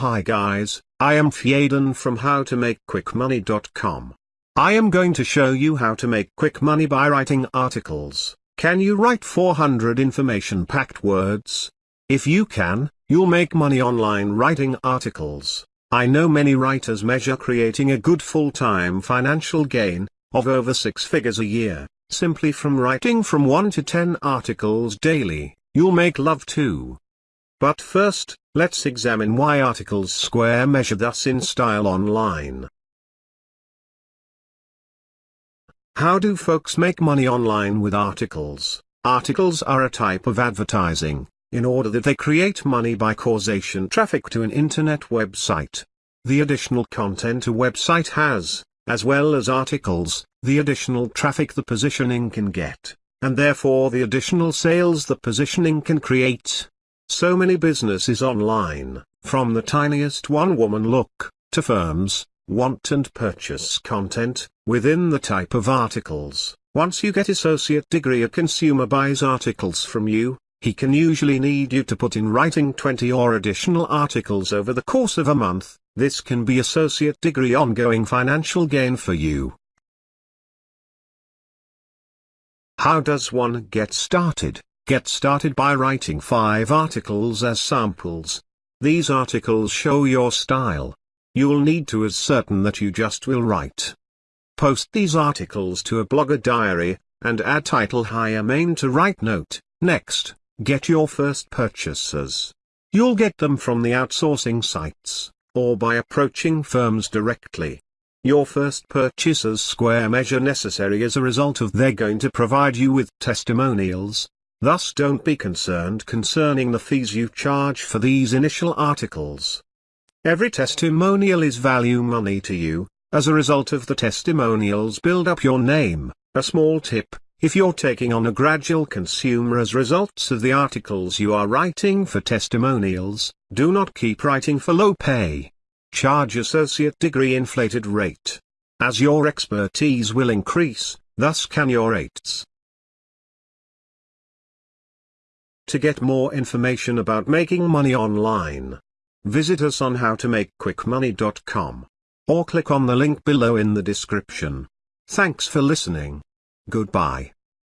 Hi guys, I am Fyaden from howtomakequickmoney.com. I am going to show you how to make quick money by writing articles. Can you write 400 information-packed words? If you can, you'll make money online writing articles. I know many writers measure creating a good full-time financial gain, of over six figures a year, simply from writing from 1 to 10 articles daily, you'll make love too. But first, let's examine why articles square measure thus in style online. How do folks make money online with articles? Articles are a type of advertising, in order that they create money by causation traffic to an internet website. The additional content a website has, as well as articles, the additional traffic the positioning can get, and therefore the additional sales the positioning can create. So many businesses online, from the tiniest one-woman look, to firms, want and purchase content, within the type of articles. Once you get associate degree a consumer buys articles from you, he can usually need you to put in writing 20 or additional articles over the course of a month, this can be associate degree ongoing financial gain for you. How does one get started? Get started by writing 5 articles as samples. These articles show your style. You'll need to as certain that you just will write. Post these articles to a blogger diary, and add title hire main to write note. Next, get your first purchasers. You'll get them from the outsourcing sites, or by approaching firms directly. Your first purchasers square measure necessary as a result of they're going to provide you with testimonials, Thus don't be concerned concerning the fees you charge for these initial articles. Every testimonial is value money to you, as a result of the testimonials build up your name. A small tip, if you're taking on a gradual consumer as results of the articles you are writing for testimonials, do not keep writing for low pay. Charge associate degree inflated rate. As your expertise will increase, thus can your rates. To get more information about making money online, visit us on howtomakequickmoney.com. Or click on the link below in the description. Thanks for listening. Goodbye.